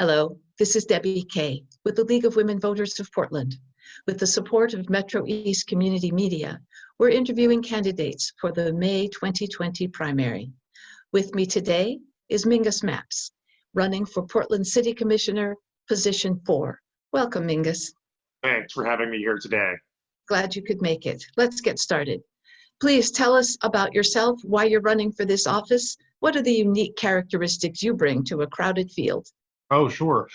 Hello, this is Debbie Kay with the League of Women Voters of Portland. With the support of Metro East Community Media, we're interviewing candidates for the May 2020 primary. With me today is Mingus Mapps, running for Portland City Commissioner, position four. Welcome, Mingus. Thanks for having me here today. Glad you could make it. Let's get started. Please tell us about yourself, why you're running for this office. What are the unique characteristics you bring to a crowded field? Oh, sure.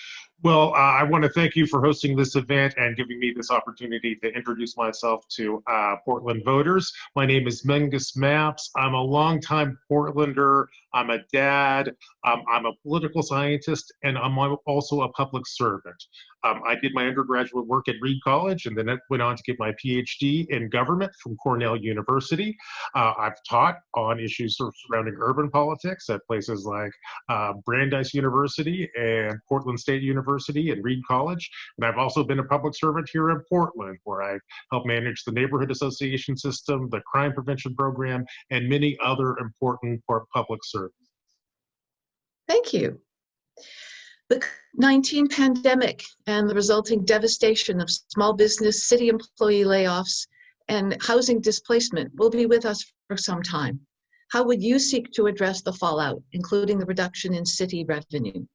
Well, uh, I want to thank you for hosting this event and giving me this opportunity to introduce myself to uh, Portland voters. My name is Mingus Mapps. I'm a longtime Portlander. I'm a dad. Um, I'm a political scientist, and I'm also a public servant. Um, I did my undergraduate work at Reed College and then went on to get my PhD in government from Cornell University. Uh, I've taught on issues surrounding urban politics at places like uh, Brandeis University and Portland State University and Reed College. And I've also been a public servant here in Portland, where I've helped manage the neighborhood association system, the crime prevention program, and many other important public services. Thank you. The 19 pandemic and the resulting devastation of small business, city employee layoffs, and housing displacement will be with us for some time. How would you seek to address the fallout, including the reduction in city revenue?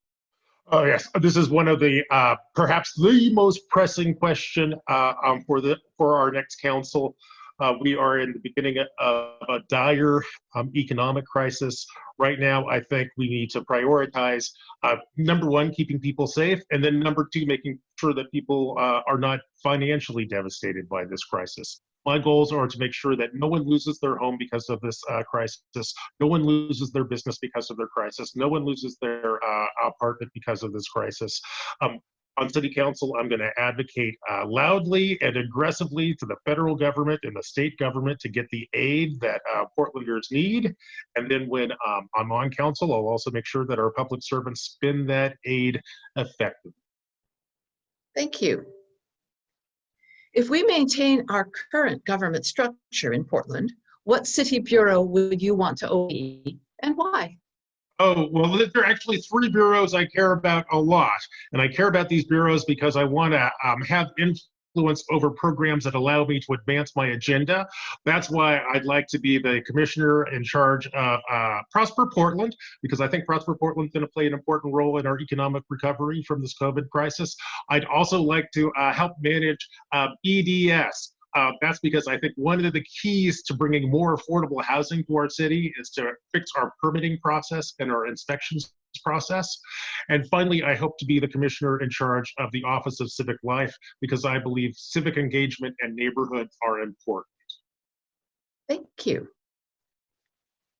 Oh yes, this is one of the uh, perhaps the most pressing question uh, um, for the for our next council. Uh, we are in the beginning of a dire um, economic crisis. Right now, I think we need to prioritize uh, number one, keeping people safe, and then number two, making sure that people uh, are not financially devastated by this crisis. My goals are to make sure that no one loses their home because of this uh, crisis, no one loses their business because of their crisis, no one loses their uh, apartment because of this crisis. Um, on city council, I'm going to advocate uh, loudly and aggressively to the federal government and the state government to get the aid that uh, Portlanders need. And then when um, I'm on council, I'll also make sure that our public servants spend that aid effectively. Thank you. If we maintain our current government structure in Portland, what city bureau would you want to OE and why? Oh, well, there are actually three bureaus I care about a lot. And I care about these bureaus because I want to um, have influence over programs that allow me to advance my agenda. That's why I'd like to be the commissioner in charge of uh, Prosper Portland, because I think Prosper Portland's going to play an important role in our economic recovery from this COVID crisis. I'd also like to uh, help manage uh, BDS, uh, that's because I think one of the keys to bringing more affordable housing to our city is to fix our permitting process and our inspections process. And finally, I hope to be the commissioner in charge of the Office of Civic Life because I believe civic engagement and neighborhood are important. Thank you.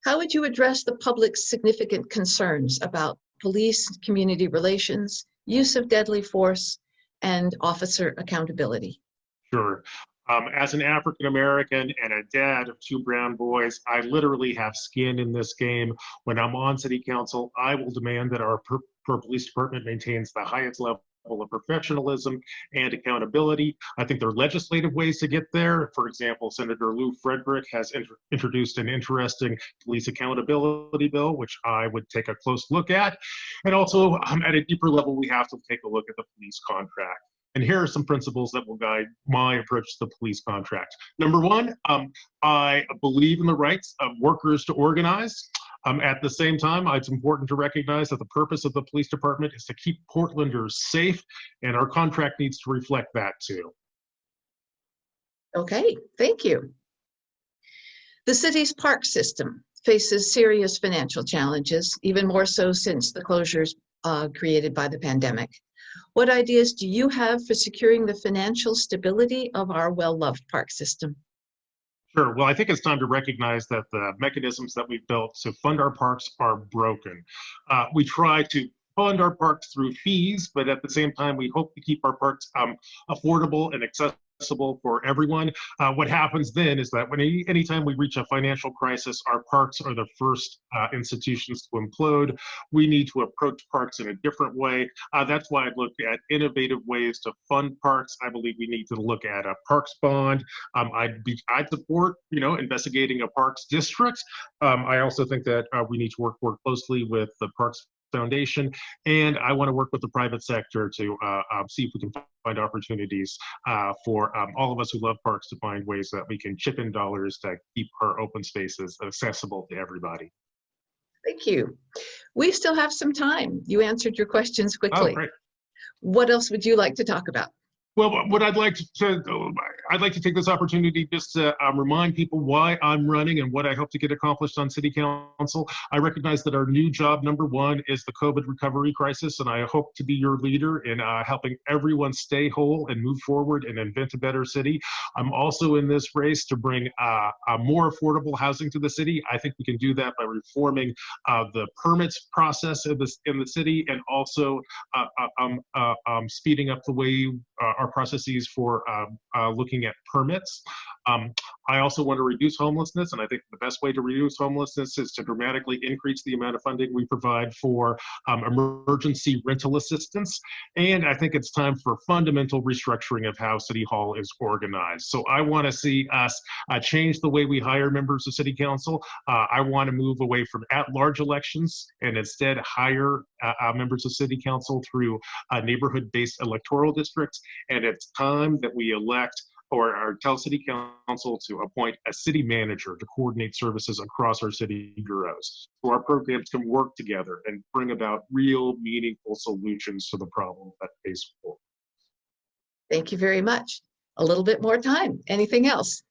How would you address the public's significant concerns about police, community relations, use of deadly force, and officer accountability? Sure. Um, as an African American and a dad of two brown boys, I literally have skin in this game. When I'm on city council, I will demand that our per, per police department maintains the highest level of professionalism and accountability. I think there are legislative ways to get there. For example, Senator Lew Frederick has int introduced an interesting police accountability bill, which I would take a close look at. And also, um, at a deeper level, we have to take a look at the police contract. And here are some principles that will guide my approach to the police contract. Number one, um, I believe in the rights of workers to organize. Um, at the same time, it's important to recognize that the purpose of the police department is to keep Portlanders safe, and our contract needs to reflect that too. Okay, thank you. The city's park system faces serious financial challenges, even more so since the closures uh, created by the pandemic. What ideas do you have for securing the financial stability of our well-loved park system? Sure. Well, I think it's time to recognize that the mechanisms that we've built to fund our parks are broken. Uh, we try to fund our parks through fees, but at the same time, we hope to keep our parks um, affordable and accessible accessible for everyone. Uh, what happens then is that when any, anytime we reach a financial crisis, our parks are the first uh, institutions to implode. We need to approach parks in a different way. Uh, that's why I look at innovative ways to fund parks. I believe we need to look at a parks bond. Um, I'd be I'd support you know investigating a parks district. Um, I also think that uh, we need to work more closely with the parks Foundation, and I want to work with the private sector to uh, um, see if we can find opportunities uh, for um, all of us who love parks to find ways that we can chip in dollars to keep our open spaces accessible to everybody. Thank you. We still have some time. You answered your questions Oh, quickly. great. What else would you like to talk about? Well, what I'd like to, I'd like to take this opportunity just to um, remind people why I'm running and what I hope to get accomplished on City Council. I recognize that our new job number one is the COVID recovery crisis, and I hope to be your leader in uh, helping everyone stay whole and move forward and invent a better city. I'm also in this race to bring uh, uh, more affordable housing to the city. I think we can do that by reforming uh, the permits process in, this, in the city and also uh, uh, um, uh, um, speeding up the way uh, our processes for um, uh, looking at permits. Um, I also want to reduce homelessness, and I think the best way to reduce homelessness is to dramatically increase the amount of funding we provide for um, emergency rental assistance. And I think it's time for fundamental restructuring of how City Hall is organized. So I want to see us uh, change the way we hire members of City Council. Uh, I want to move away from at-large elections and instead hire uh, uh, members of City Council through uh, neighborhood-based electoral districts. And it's time that we elect or, or tell City Council to appoint a city manager to coordinate services across our city bureaus. So our programs can work together and bring about real meaningful solutions to the problem that face. Thank you very much. A little bit more time. Anything else?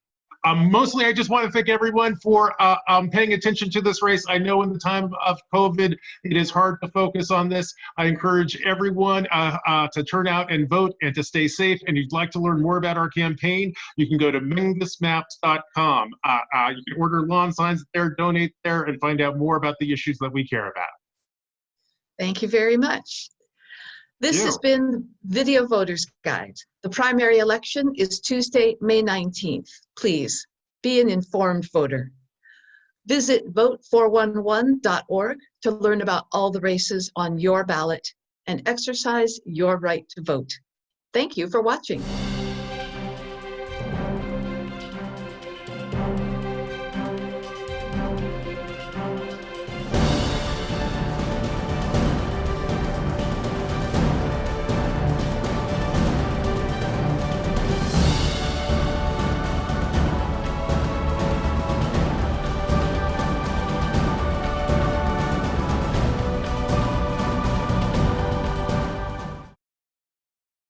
Um, mostly, I just want to thank everyone for uh, um, paying attention to this race. I know in the time of COVID, it is hard to focus on this. I encourage everyone uh, uh, to turn out and vote and to stay safe. And if you'd like to learn more about our campaign, you can go to mingusmapps.com. Uh, uh, you can order lawn signs there, donate there, and find out more about the issues that we care about. Thank you very much. This has been Video Voters Guide. The primary election is Tuesday, May 19th. Please be an informed voter. Visit vote411.org to learn about all the races on your ballot and exercise your right to vote. Thank you for watching.